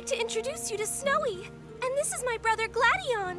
like to introduce you to Snowy. And this is my brother Gladion.